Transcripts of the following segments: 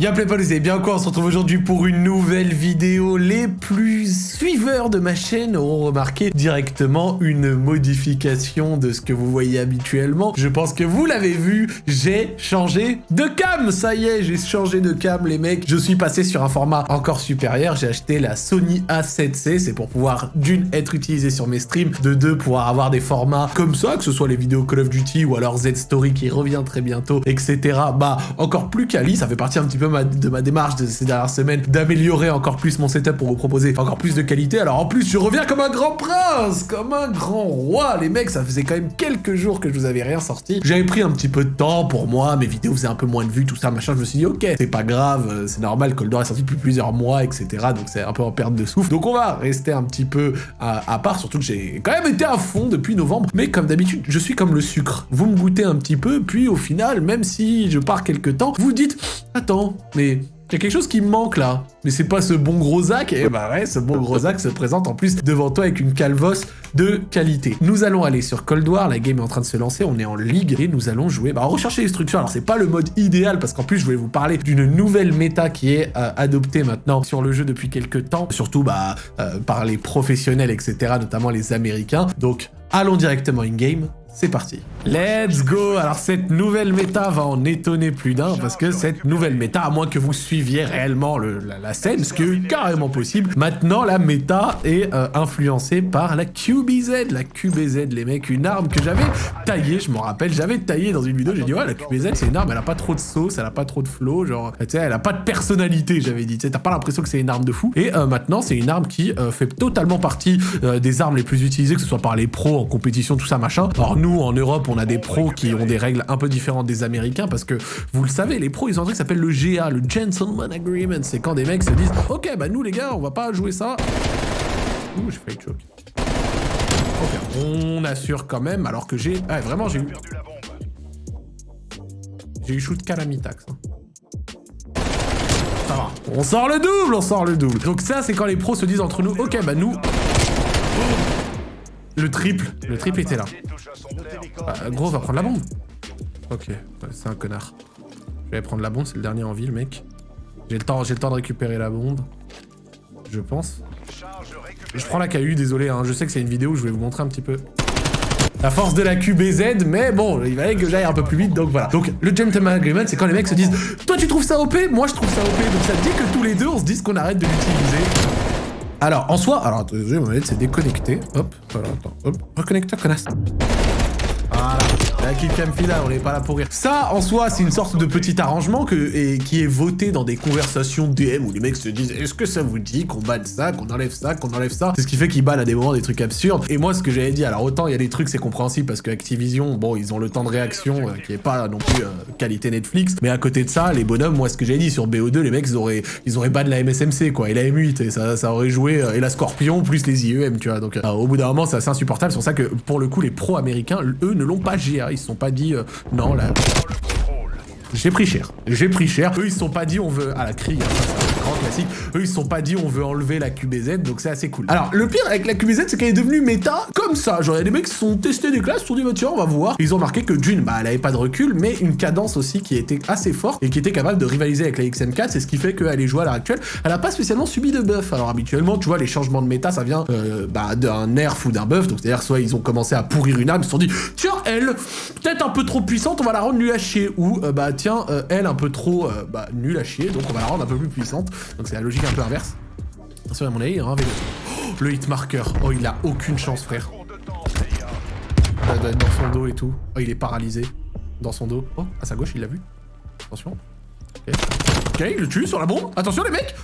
Y'a pas, vous allez bien quoi On se retrouve aujourd'hui pour une nouvelle vidéo. Les plus suiveurs de ma chaîne auront remarqué directement une modification de ce que vous voyez habituellement. Je pense que vous l'avez vu, j'ai changé de cam Ça y est, j'ai changé de cam les mecs. Je suis passé sur un format encore supérieur. J'ai acheté la Sony A7C. C'est pour pouvoir d'une être utilisé sur mes streams, de deux pouvoir avoir des formats comme ça, que ce soit les vidéos Call of Duty ou alors Z-Story qui revient très bientôt, etc. Bah encore plus quali, ça fait partie un petit peu de ma démarche de ces dernières semaines d'améliorer encore plus mon setup pour vous proposer encore plus de qualité. Alors en plus, je reviens comme un grand prince, comme un grand roi. Les mecs, ça faisait quand même quelques jours que je vous avais rien sorti. J'avais pris un petit peu de temps pour moi, mes vidéos faisaient un peu moins de vues, tout ça, machin. Je me suis dit, ok, c'est pas grave, euh, c'est normal, Cold War est sorti depuis plusieurs mois, etc. Donc c'est un peu en perte de souffle. Donc on va rester un petit peu à, à part, surtout que j'ai quand même été à fond depuis novembre. Mais comme d'habitude, je suis comme le sucre. Vous me goûtez un petit peu, puis au final, même si je pars quelques temps, vous dites, attends, mais il y a quelque chose qui manque là. Mais c'est pas ce bon gros Zach. Et bah ouais, ce bon gros Zach se présente en plus devant toi avec une calvosse de qualité. Nous allons aller sur Cold War, la game est en train de se lancer, on est en ligue et nous allons jouer. Bah rechercher les structures. Alors c'est pas le mode idéal parce qu'en plus je voulais vous parler d'une nouvelle méta qui est euh, adoptée maintenant sur le jeu depuis quelques temps. Surtout bah euh, par les professionnels, etc. Notamment les américains. Donc allons directement in-game c'est parti. Let's go Alors cette nouvelle méta va en étonner plus d'un, parce que cette nouvelle méta, à moins que vous suiviez réellement la, scène, ce qui est carrément possible, maintenant la méta est euh, influencée par la QBZ. La QBZ, les mecs, une arme que j'avais taillée, je m'en rappelle, j'avais taillé dans une vidéo, j'ai dit ouais, la QBZ c'est une arme, elle a pas trop de sauce, elle a pas trop de flow, genre, tu sais, elle a pas de personnalité, j'avais dit, tu sais, t'as pas l'impression que c'est une arme de fou. Et euh, maintenant, c'est une arme qui euh, fait totalement partie des armes les plus utilisées, que ce soit par les pros en compétition, tout ça, machin. Nous, en Europe, on a des pros qui ont des règles un peu différentes des Américains parce que, vous le savez, les pros, ils ont un truc qui s'appelle le GA, le Gentleman Agreement. C'est quand des mecs se disent « Ok, bah nous les gars, on va pas jouer ça. » Ouh, j'ai failli choke. Ok, on assure quand même, alors que j'ai... Ah, vraiment, j'ai eu... J'ai eu shoot calamitax. Hein. Ça va. On sort le double, on sort le double. Donc ça, c'est quand les pros se disent entre nous « Ok, bah nous... » Le triple. Le triple était là. Bah, gros, va prendre la bombe. Ok, c'est un connard. Je vais prendre la bombe, c'est le dernier en ville, mec. J'ai le temps, le temps de récupérer la bombe. Je pense. Je prends la KU, désolé, hein. je sais que c'est une vidéo où je vais vous montrer un petit peu la force de la QBZ, mais bon, il fallait que j'aille un peu plus vite, donc voilà. Donc, le Gentleman Agreement, c'est quand les mecs se disent « Toi, tu trouves ça OP Moi, je trouve ça OP. » Donc ça dit que tous les deux, on se dise qu'on arrête de l'utiliser. Alors, en soi, alors, c'est déconnecté. Hop, voilà, attends, hop, reconnecteur, connasse. La Killcam Fila, on n'est pas là pour rire. Ça, en soi, c'est une sorte de petit arrangement et, qui est voté dans des conversations DM où les mecs se disent est-ce que ça vous dit qu'on banne ça, qu'on enlève ça, qu'on enlève ça? C'est ce qui fait qu'ils bannent à des moments des trucs absurdes. Et moi, ce que j'avais dit, alors autant il y a des trucs, c'est compréhensible parce que Activision, bon, ils ont le temps de réaction euh, qui est pas non plus euh, qualité Netflix. Mais à côté de ça, les bonhommes, moi, ce que j'avais dit sur BO2, les mecs, ils auraient, ils auraient ban la MSMC, quoi, et la M8, et ça, ça aurait joué, euh, et la Scorpion plus les IEM, tu vois. Donc, au bout d'un moment, c'est assez insupportable. C'est pour ça que, pour le coup, les pros américains, eux, ne l'ont pas GA. Ils se sont pas dit, non, là... J'ai pris cher. J'ai pris cher. Eux, ils sont pas dit on veut... à la crie, grand classique. Eux, ils se sont pas dit on veut enlever la QBZ, donc c'est assez cool. Alors, le pire avec la QBZ, c'est qu'elle est devenue méta comme ça. Genre, il y a des mecs qui sont testés des classes, se sont dit, bah tiens, on va voir. Ils ont marqué que d'une, bah, elle avait pas de recul, mais une cadence aussi qui était assez forte et qui était capable de rivaliser avec la XM4. C'est ce qui fait qu'elle est jouée à l'heure actuelle. Elle a pas spécialement subi de buff. Alors, habituellement, tu vois, les changements de méta, ça vient euh, bah, d'un nerf ou d'un buff. Donc, c'est-à-dire, soit ils ont commencé à pourrir une arme, ils se sont dit, tiens, elle, peut-être un peu trop puissante, on va la rendre nulle à chier. Ou, euh, bah, tiens, euh, elle, un peu trop, bah, nulle à chier, donc on va la rendre un peu plus puissante. Donc, c'est la logique un peu inverse. Attention à mon avis, il y Oh, le hitmarker. Oh, il a aucune chance, frère. Être dans son dos et tout. Oh, il est paralysé. Dans son dos. Oh, à sa gauche, il l'a vu. Attention. Ok. Ok, il le tue sur la bombe. Attention, les mecs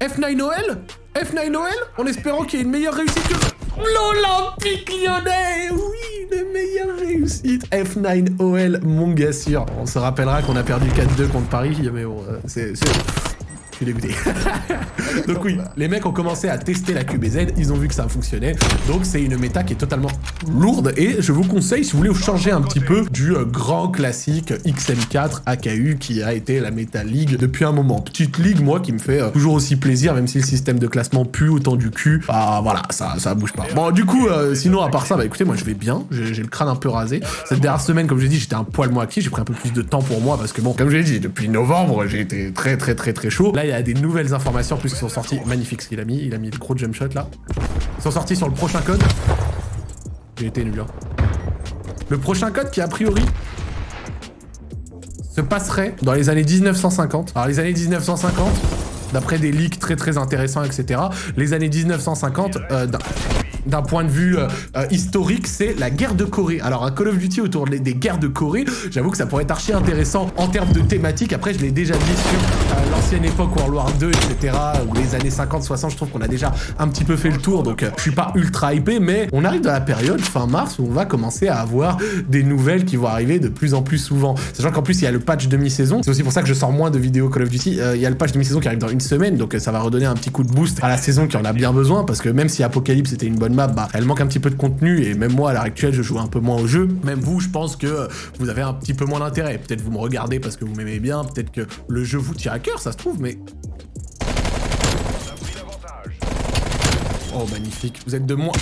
F9 Noël F9 Noël En espérant qu'il y ait une meilleure réussite que... L'Olympique lyonnais Oui, une meilleure réussite F9 OL, mon gars sûr. On se rappellera qu'on a perdu 4-2 contre Paris, mais bon, euh, c'est... Je suis dégoûté. donc oui, les mecs ont commencé à tester la QBZ, ils ont vu que ça fonctionnait. Donc c'est une méta qui est totalement lourde et je vous conseille, si vous voulez changer un petit peu du euh, grand classique XM4 AKU qui a été la méta league depuis un moment. Petite ligue, moi, qui me fait euh, toujours aussi plaisir, même si le système de classement pue autant du cul. Bah voilà, ça, ça bouge pas. Bon, du coup, euh, sinon, à part ça, bah écoutez, moi je vais bien, j'ai le crâne un peu rasé. Cette dernière semaine, comme je l'ai dit, j'étais un poil moins actif, j'ai pris un peu plus de temps pour moi parce que bon, comme je l'ai dit, depuis novembre, j'ai été très très très très chaud. Là, il y a des nouvelles informations en plus qui sont sorties. Magnifique ce qu'il a mis, il a mis le gros jump shot là. Ils sont sortis sur le prochain code. J'ai été nul. Hein. Le prochain code qui a priori se passerait dans les années 1950. Alors les années 1950, d'après des leaks très très intéressants, etc. Les années 1950, euh, d'un point de vue euh, euh, historique, c'est la guerre de Corée. Alors un Call of Duty autour des guerres de Corée, j'avoue que ça pourrait être archi intéressant en termes de thématique. Après, je l'ai déjà dit sur euh, l'ancienne époque World War 2, etc. ou les années 50-60, je trouve qu'on a déjà un petit peu fait le tour, donc je suis pas ultra hypé, mais on arrive dans la période fin mars où on va commencer à avoir des nouvelles qui vont arriver de plus en plus souvent. Sachant qu'en plus il y a le patch demi-saison, c'est aussi pour ça que je sors moins de vidéos Call of Duty. il y a le patch demi-saison qui arrive dans une semaine, donc ça va redonner un petit coup de boost à la saison qui en a bien besoin, parce que même si Apocalypse était une bonne map, bah elle manque un petit peu de contenu et même moi à l'heure actuelle je joue un peu moins au jeu. Même vous je pense que vous avez un petit peu moins d'intérêt. Peut-être vous me regardez parce que vous m'aimez bien, peut-être que le jeu vous tire à ça se trouve mais... Oh magnifique, vous êtes de moins...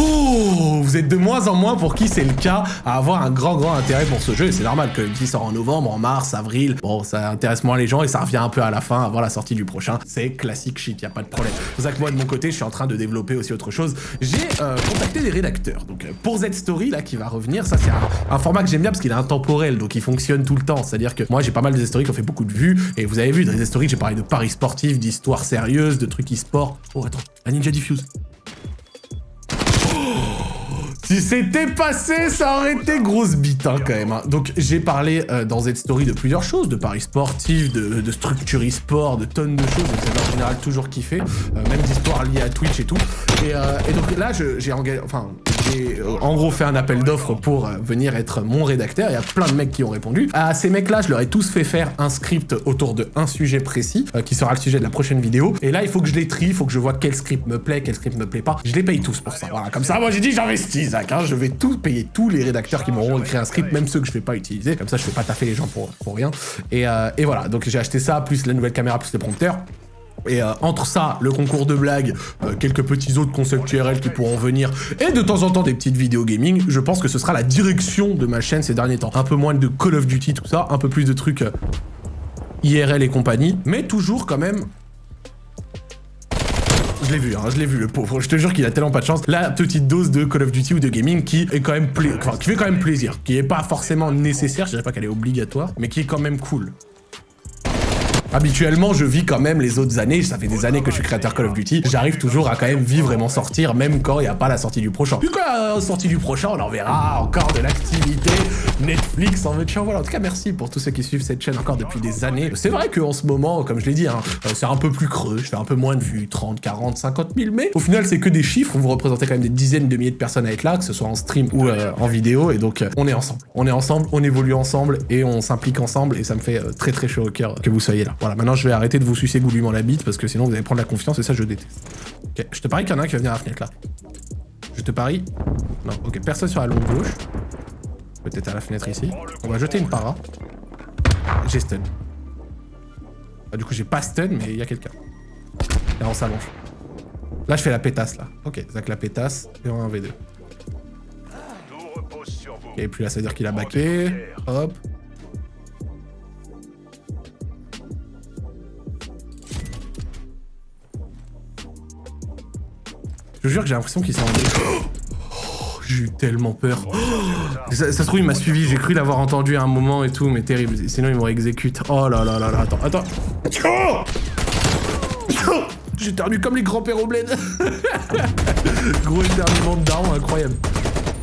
Oh Vous êtes de moins en moins pour qui c'est le cas à avoir un grand grand intérêt pour ce jeu et c'est normal que qui sort en novembre, en mars, avril, bon ça intéresse moins les gens et ça revient un peu à la fin avant la sortie du prochain. C'est classique shit, y a pas de problème. C'est pour ça que moi de mon côté je suis en train de développer aussi autre chose. J'ai euh, contacté des rédacteurs. Donc euh, pour Z-Story là qui va revenir, ça c'est un, format que j'aime bien parce qu'il est intemporel donc il fonctionne tout le temps. C'est-à-dire que moi j'ai pas mal de Z-Story qui ont fait beaucoup de vues et vous avez vu dans les Z-Story j'ai parlé de paris sportifs, d'histoires sérieuses, de trucs e-sport. Oh attends, la Ninja Diffuse. Si c'était passé, ça aurait été grosse bite hein, quand même. Hein. Donc j'ai parlé euh, dans cette story de plusieurs choses, de paris sportifs, de, de structure e-sport, de tonnes de choses. C'est en général toujours kiffé, euh, même d'histoires liées à Twitch et tout. Et, euh, et donc là, j'ai engagé, enfin, j'ai euh, en gros fait un appel d'offres pour euh, venir être mon rédacteur. Il y a plein de mecs qui ont répondu. À ces mecs-là, je leur ai tous fait faire un script autour de un sujet précis, euh, qui sera le sujet de la prochaine vidéo. Et là, il faut que je les trie, il faut que je vois quel script me plaît, quel script me plaît pas. Je les paye tous pour ça. Voilà, comme ça, moi j'ai dit j'investis, Zach. Hein. Je vais tout payer tous les rédacteurs qui m'auront écrit un script, même ceux que je vais pas utiliser. Comme ça, je fais pas taffer les gens pour, rien. Et voilà, donc j'ai acheté ça, plus la nouvelle caméra, plus le prompteur. Et euh, entre ça, le concours de blagues, euh, quelques petits autres concepts URL qui pourront venir, et de temps en temps des petites vidéos gaming, je pense que ce sera la direction de ma chaîne ces derniers temps. Un peu moins de Call of Duty, tout ça, un peu plus de trucs euh, IRL et compagnie, mais toujours quand même... Je l'ai vu, hein, je l'ai vu, le pauvre. Je te jure qu'il a tellement pas de chance. La petite dose de Call of Duty ou de gaming qui fait quand même plaisir, qui est pas forcément nécessaire, je dirais pas qu'elle est obligatoire, mais qui est quand même cool. Habituellement, je vis quand même les autres années, ça fait des années que je suis créateur Call of Duty, j'arrive toujours à quand même vivre et m'en sortir, même quand il n'y a pas la sortie du prochain. Puis quand la sortie du prochain, on en verra encore de l'activité, Netflix en veut voilà. En tout cas, merci pour tous ceux qui suivent cette chaîne encore depuis des années. C'est vrai qu'en ce moment, comme je l'ai dit, hein, euh, c'est un peu plus creux, je fais un peu moins de vues, 30, 40, 50 000, mais au final, c'est que des chiffres, vous représentez quand même des dizaines de milliers de personnes à être là, que ce soit en stream ou euh, en vidéo, et donc euh, on est ensemble. On est ensemble, on évolue ensemble, et on s'implique ensemble, et ça me fait très très chaud au cœur que vous soyez là. Voilà, maintenant je vais arrêter de vous sucer goulûment la bite parce que sinon vous allez prendre la confiance et ça je déteste. Ok, je te parie qu'il y en a un qui va venir à la fenêtre là. Je te parie. Non, ok, personne sur la longue gauche. Peut-être à la fenêtre ici. On va jeter une para. J'ai stun. Ah, du coup j'ai pas stun mais il y a quelqu'un. Là on s'allonge. Là je fais la pétasse là. Ok, Zach la pétasse et on a un V2. Et puis là ça veut dire qu'il a baqué. Hop. Je jure que j'ai l'impression qu'il s'est rendu. Oh, j'ai eu tellement peur. ça, se trouve, il m'a suivi. J'ai cru l'avoir entendu à un moment et tout, mais terrible. Sinon, il m'aurait exécute. Oh là là là là. Attends, attends. J'ai terminé comme les grands-pères au bled. Gros éternuement de daron, incroyable.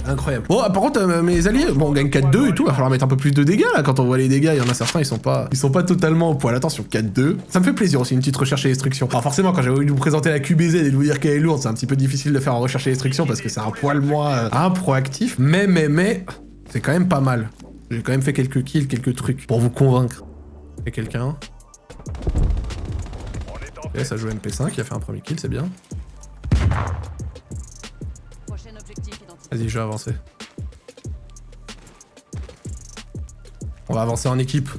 Incroyable. Bon, par contre, euh, mes alliés, bon, on gagne 4-2 et tout, il va falloir mettre un peu plus de dégâts, là, quand on voit les dégâts, il y en a certains, ils sont pas, ils sont pas totalement au poil. Attention, 4-2. Ça me fait plaisir aussi, une petite recherche et destruction. Alors forcément, quand j'avais voulu vous présenter la QBZ et de vous dire qu'elle est lourde, c'est un petit peu difficile de faire en recherche et destruction parce que c'est un poil moins euh, proactif. Mais, mais, mais, c'est quand même pas mal. J'ai quand même fait quelques kills, quelques trucs pour vous convaincre. Et quelqu'un ça joue MP5, il a fait un premier kill, c'est bien. Vas-y, je vais avancer. On va avancer en équipe.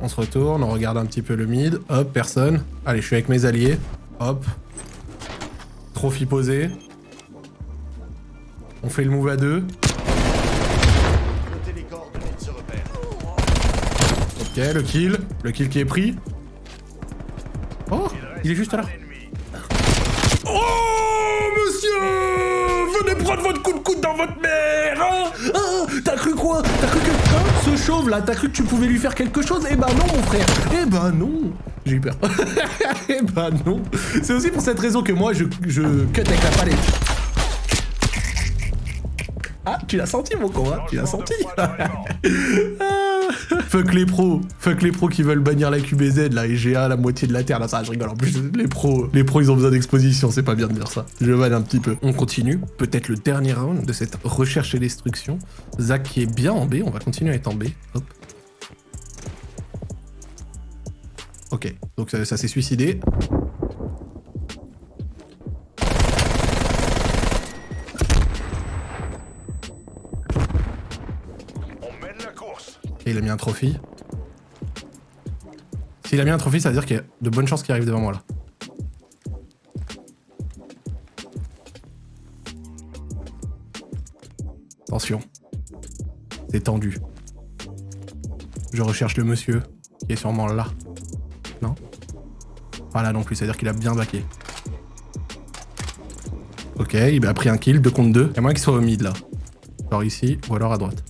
On se retourne, on regarde un petit peu le mid. Hop, personne. Allez, je suis avec mes alliés. Hop. Trophy posé. On fait le move à deux. Ok, le kill. Le kill qui est pris. Oh, il est juste là. Oh, monsieur! Venez prendre votre coup de coude dans votre mère hein? Hein? T'as cru quoi? T'as cru que... Hein, ce chauve là, t'as cru que tu pouvais lui faire quelque chose? Eh ben non, mon frère. Eh ben non. J'ai eu peur. eh ben non. C'est aussi pour cette raison que moi, je, je cut avec la palette. Ah, tu l'as senti, mon con, hein? Tu l'as senti? Fuck les pros. Fuck les pros qui veulent bannir la QBZ, la EGA, la moitié de la Terre. Là, ça, je rigole. En plus, les pros, les pros, ils ont besoin d'exposition. C'est pas bien de dire ça. Je vanne un petit peu. On continue. Peut-être le dernier round de cette recherche et destruction. Zach qui est bien en B. On va continuer à être en B. Hop. Ok. Donc, ça s'est suicidé. Il a mis un trophy. S'il a mis un trophy, ça veut dire qu'il y a de bonnes chances qu'il arrive devant moi là. Attention. C'est tendu. Je recherche le monsieur, qui est sûrement là. Non? Pas là non plus, c'est-à-dire qu'il a bien baqué. Ok, il a pris un kill, 2 contre 2. Il y a moins qu'il soit au mid là. Genre ici, ou alors à droite.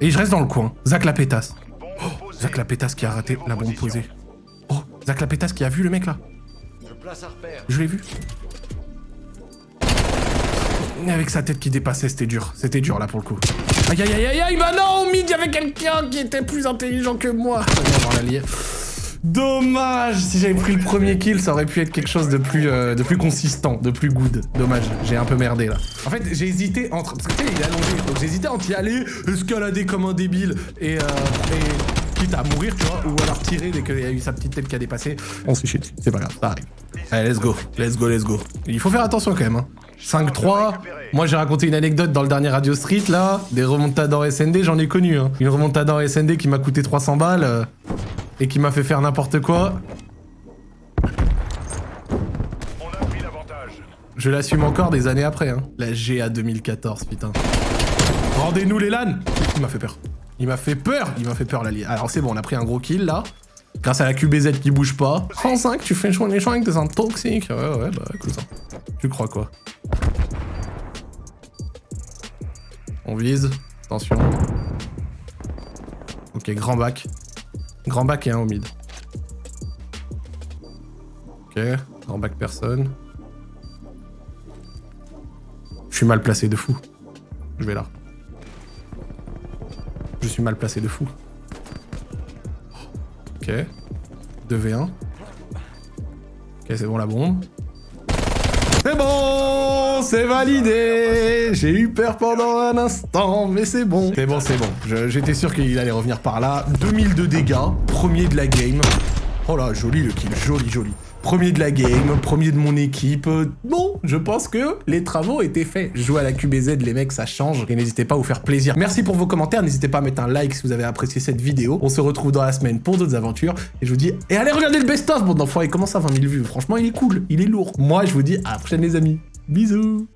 Et je reste dans le coin. Zach la pétasse. Oh, Zach la pétasse qui a raté la bombe posée. Oh, Zach la pétasse qui a vu le mec là. Je l'ai vu. Mais avec sa tête qui dépassait, c'était dur. C'était dur là pour le coup. Aïe aïe aïe aïe aïe, bah non, au mid, il y avait quelqu'un qui était plus intelligent que moi. Dommage Si j'avais pris le premier kill, ça aurait pu être quelque chose de plus, euh, de plus consistant, de plus good. Dommage, j'ai un peu merdé là. En fait, j'ai hésité entre... Parce que tu sais, il est allongé, donc j'ai hésité entre y aller, escalader comme un débile et... Euh, et quitte à mourir, tu vois, ou alors tirer dès qu'il y a eu sa petite tête qui a dépassé. On se shit, c'est pas grave, ça arrive. Allez, let's go, let's go, let's go. Il faut faire attention quand même, hein. 5-3. Moi, j'ai raconté une anecdote dans le dernier Radio Street, là. Des remontadas en SND, j'en ai connu, hein. Une remontada en SND qui m'a coûté 300 balles. Euh, et qui m'a fait faire n'importe quoi. Je l'assume encore des années après, hein. La GA 2014, putain. Rendez-nous les LAN Il m'a fait peur. Il m'a fait peur Il m'a fait peur, l'allié. Alors c'est bon, on a pris un gros kill, là. Grâce à la QBZ qui bouge pas. 35, tu fais un méchant avec des un toxique. Ouais, ouais, bah écoute ça. Tu crois quoi? On vise. Attention. Ok, grand bac. Grand bac et un au mid. Ok, grand bac personne. Je suis mal placé de fou. Je vais là. Je suis mal placé de fou. Ok. 2v1. Ok, c'est bon la bombe. C'est bon C'est validé J'ai eu peur pendant un instant, mais c'est bon. C'est bon, c'est bon. J'étais sûr qu'il allait revenir par là. 2000 de dégâts, premier de la game. Oh là, joli le kill, joli, joli. Premier de la game, premier de mon équipe. Bon, je pense que les travaux étaient faits. Jouer à la QBZ, les mecs, ça change. Et n'hésitez pas à vous faire plaisir. Merci pour vos commentaires. N'hésitez pas à mettre un like si vous avez apprécié cette vidéo. On se retrouve dans la semaine pour d'autres aventures. Et je vous dis, et allez regarder le best-of, bon d'enfants. Il commence à 20 000 vues. Franchement, il est cool. Il est lourd. Moi, je vous dis à la prochaine, les amis. Bisous